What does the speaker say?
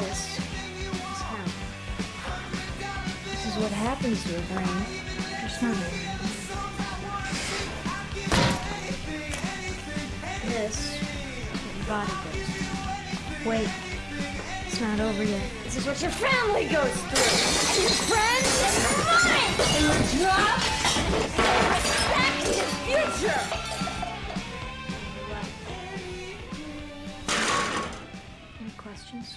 this is how. This is what happens to a brain. Your stomach. This your body goes through. Wait. It's not over yet. This is what your family goes through. Your friends and your mind. And your job. And respect and your future. Any questions?